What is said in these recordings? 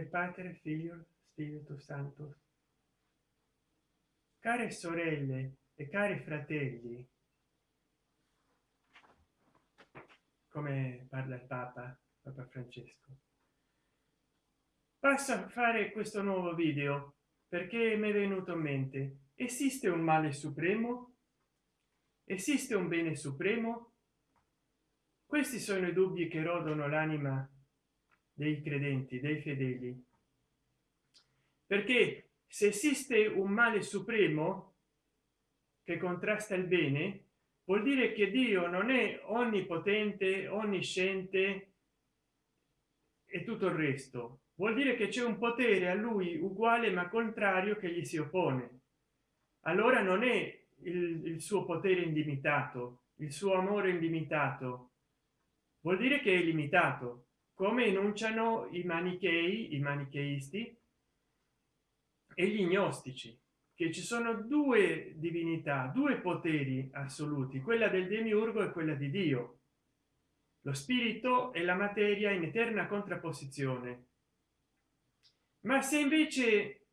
del padre figlio spirito santo. Care sorelle e cari fratelli come parla il papa papa francesco passo a fare questo nuovo video perché mi è venuto in mente. Esiste un male supremo? Esiste un bene supremo? Questi sono i dubbi che rodono l'anima dei credenti dei fedeli. Perché se esiste un male supremo che contrasta il bene vuol dire che dio non è onnipotente onnisciente e tutto il resto. Vuol dire che c'è un potere a lui uguale ma contrario che gli si oppone. Allora non è il, il suo potere indimitato il suo amore indimitato vuol dire che è limitato come enunciano i manichei i manicheisti e gli gnostici che ci sono due divinità due poteri assoluti quella del demiurgo e quella di dio lo spirito e la materia in eterna contrapposizione. Ma se invece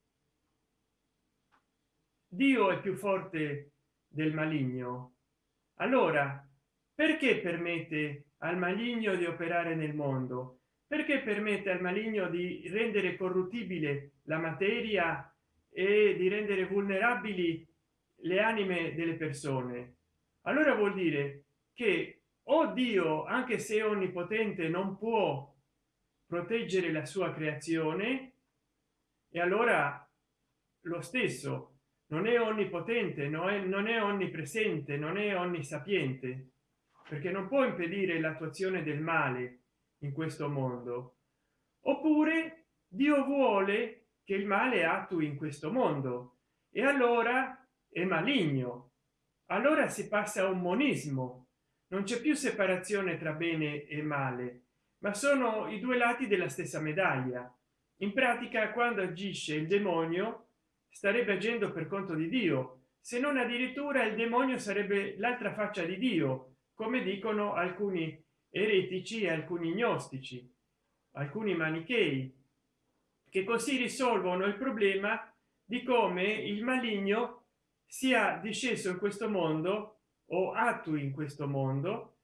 dio è più forte del maligno allora perché permette al maligno di operare nel mondo perché permette al maligno di rendere corruttibile la materia e di rendere vulnerabili le anime delle persone? Allora vuol dire che o dio anche se onnipotente non può proteggere la sua creazione e allora lo stesso non è onnipotente non è, non è onnipresente non è onnisapiente perché non può impedire l'attuazione del male in questo mondo. Oppure dio vuole che il male attui in questo mondo. E allora è maligno. Allora si passa a un monismo non c'è più separazione tra bene e male ma sono i due lati della stessa medaglia. In pratica quando agisce il demonio starebbe agendo per conto di dio. Se non addirittura il demonio sarebbe l'altra faccia di dio come dicono alcuni eretici e alcuni gnostici alcuni manichei che così risolvono il problema di come il maligno sia disceso in questo mondo o attui in questo mondo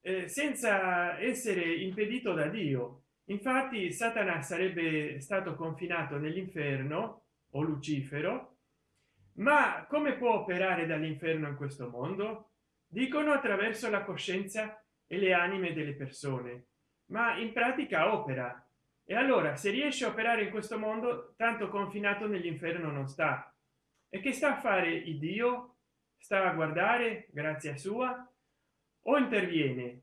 eh, senza essere impedito da dio. Infatti satana sarebbe stato confinato nell'inferno o lucifero ma come può operare dall'inferno in questo mondo? Dicono attraverso la coscienza e le anime delle persone ma in pratica opera. E allora se riesce a operare in questo mondo tanto confinato nell'inferno non sta. E che sta a fare il dio? Sta a guardare grazia sua o interviene?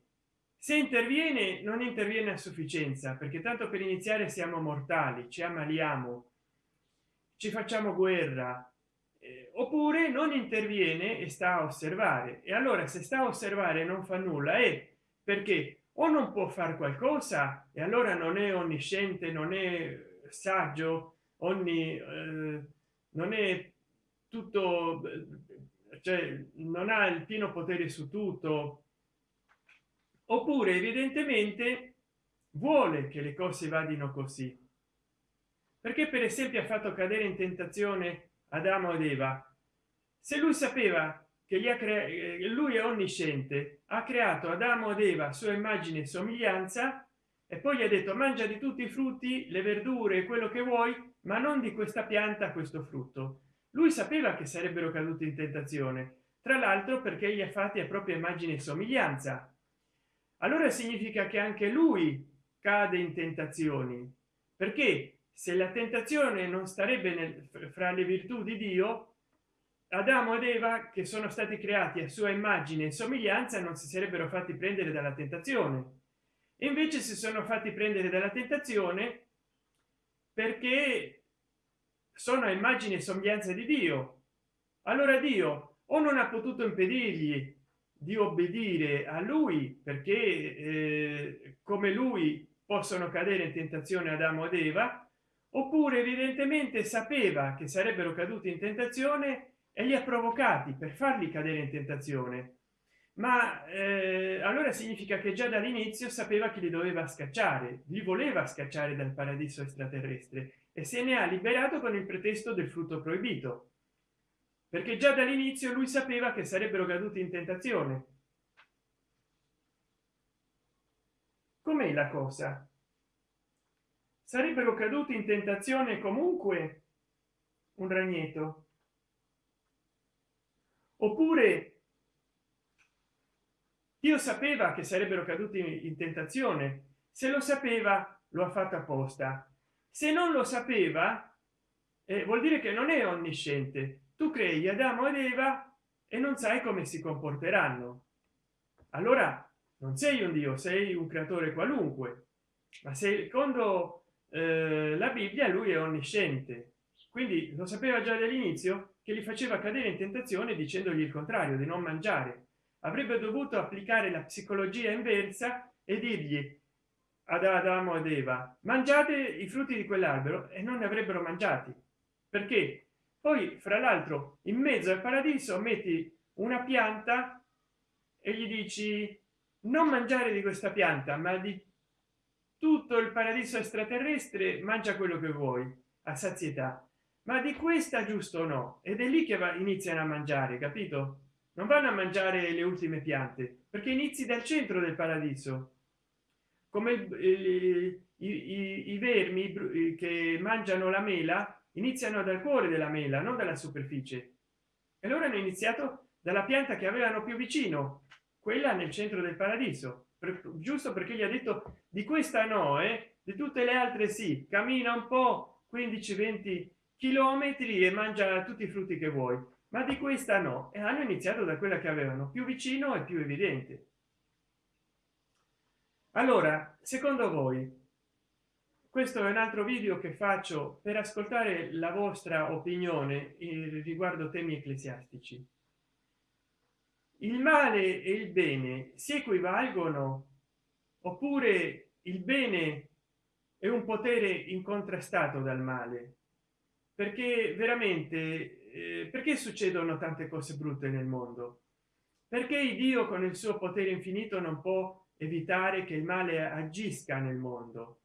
Se interviene non interviene a sufficienza perché tanto per iniziare siamo mortali ci ammaliamo ci facciamo guerra eh, oppure non interviene e sta a osservare. E allora se sta a osservare non fa nulla è perché o non può fare qualcosa e allora non è onnisciente non è saggio ogni eh, non è tutto cioè non ha il pieno potere su tutto. Oppure evidentemente vuole che le cose vadino così. Perché per esempio ha fatto cadere in tentazione adamo ed eva. Se lui sapeva che gli ha creato lui è onnisciente ha creato adamo ed eva sua immagine e somiglianza e poi gli ha detto mangia di tutti i frutti le verdure quello che vuoi ma non di questa pianta questo frutto. Lui sapeva che sarebbero caduti in tentazione tra l'altro perché gli ha fatti a propria immagine e somiglianza. Allora significa che anche lui cade in tentazioni perché se la tentazione non starebbe nel, fra le virtù di dio adamo ed eva che sono stati creati a sua immagine e somiglianza non si sarebbero fatti prendere dalla tentazione. E invece si sono fatti prendere dalla tentazione perché sono a immagine e somiglianza di dio. Allora dio o non ha potuto impedirgli di obbedire a lui perché eh, come lui possono cadere in tentazione adamo ed eva oppure evidentemente sapeva che sarebbero caduti in tentazione e li ha provocati per farli cadere in tentazione. Ma eh, allora significa che già dall'inizio sapeva che li doveva scacciare li voleva scacciare dal paradiso extraterrestre e se ne ha liberato con il pretesto del frutto proibito. Perché già dall'inizio lui sapeva che sarebbero caduti in tentazione. Com'è la cosa? Sarebbero caduti in tentazione comunque un ragneto oppure io sapeva che sarebbero caduti in tentazione. Se lo sapeva lo ha fatto apposta. Se non lo sapeva eh, vuol dire che non è onnisciente. Tu crei adamo ed eva e non sai come si comporteranno. Allora non sei un dio sei un creatore qualunque ma secondo eh, la bibbia lui è onnisciente. Quindi lo sapeva già dall'inizio che li faceva cadere in tentazione dicendogli il contrario di non mangiare. Avrebbe dovuto applicare la psicologia inversa e dirgli ad adamo ed eva mangiate i frutti di quell'albero e non ne avrebbero mangiati. Perché? Poi fra l'altro in mezzo al paradiso metti una pianta e gli dici non mangiare di questa pianta ma di tutto il paradiso extraterrestre mangia quello che vuoi a sazietà ma di questa giusto no. Ed è lì che va, iniziano a mangiare capito? Non vanno a mangiare le ultime piante perché inizi dal centro del paradiso. Come i, i, i vermi che mangiano la mela iniziano dal cuore della mela non dalla superficie. E loro hanno iniziato dalla pianta che avevano più vicino quella nel centro del paradiso. Per, giusto perché gli ha detto di questa no eh? di tutte le altre sì. Cammina un po 15 20 chilometri e mangia tutti i frutti che vuoi. Ma di questa no. E hanno iniziato da quella che avevano più vicino e più evidente. Allora secondo voi questo è un altro video che faccio per ascoltare la vostra opinione riguardo temi ecclesiastici. Il male e il bene si equivalgono oppure il bene è un potere incontrastato dal male perché veramente eh, perché succedono tante cose brutte nel mondo? Perché dio con il suo potere infinito non può evitare che il male agisca nel mondo?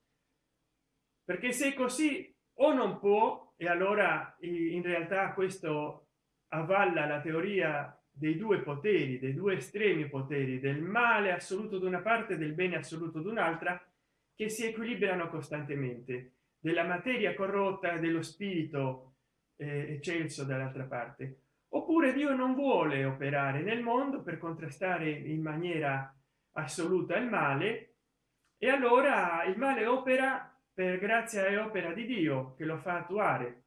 Perché se così o non può e allora in realtà questo avvalla la teoria dei due poteri dei due estremi poteri del male assoluto da una parte del bene assoluto d'un'altra che si equilibrano costantemente della materia corrotta dello spirito eh, eccelso dall'altra parte. Oppure dio non vuole operare nel mondo per contrastare in maniera assoluta il male e allora il male opera per grazia e opera di dio che lo fa attuare.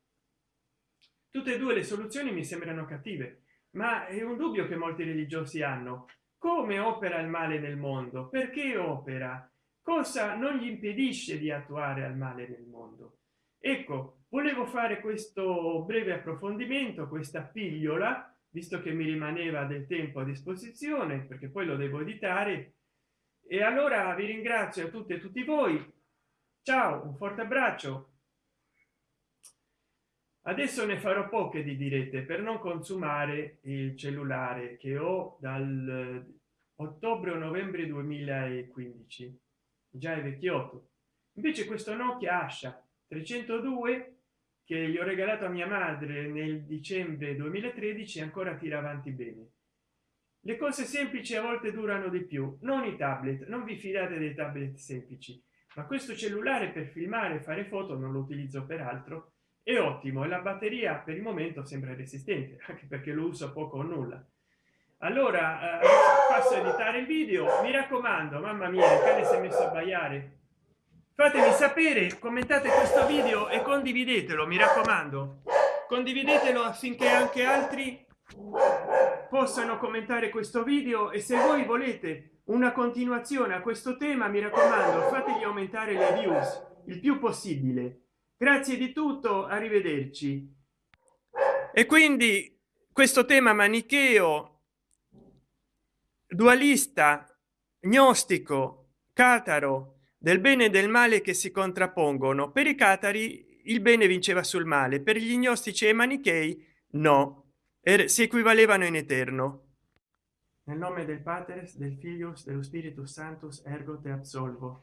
Tutte e due le soluzioni mi sembrano cattive ma è un dubbio che molti religiosi hanno. Come opera il male nel mondo? Perché opera cosa non gli impedisce di attuare al male nel mondo? Ecco volevo fare questo breve approfondimento questa pigliola visto che mi rimaneva del tempo a disposizione perché poi lo devo editare. E allora vi ringrazio a tutte e tutti voi. Ciao un forte abbraccio. Adesso ne farò poche di dirette per non consumare il cellulare che ho dal ottobre o novembre 2015 già è vecchiotto. Invece questo nokia ascia 302 che gli ho regalato a mia madre nel dicembre 2013 ancora tira avanti bene. Le cose semplici a volte durano di più non i tablet non vi fidate dei tablet semplici ma questo cellulare per filmare fare foto non lo utilizzo per altro è ottimo e la batteria per il momento sembra resistente anche perché lo uso poco o nulla. Allora eh, passo a editare il video? Mi raccomando mamma mia il cane si è messo a baiare. Fatemi sapere commentate questo video e condividetelo mi raccomando. Condividetelo affinché anche altri possano commentare questo video e se voi volete una continuazione a questo tema mi raccomando fategli aumentare le views il più possibile. Grazie di tutto arrivederci. E quindi questo tema manicheo dualista gnostico cataro del bene e del male che si contrappongono. Per i catari il bene vinceva sul male per gli gnostici e manichei no er, si equivalevano in eterno. Nel nome del pater del filius dello spiritus santus ergo te absolvo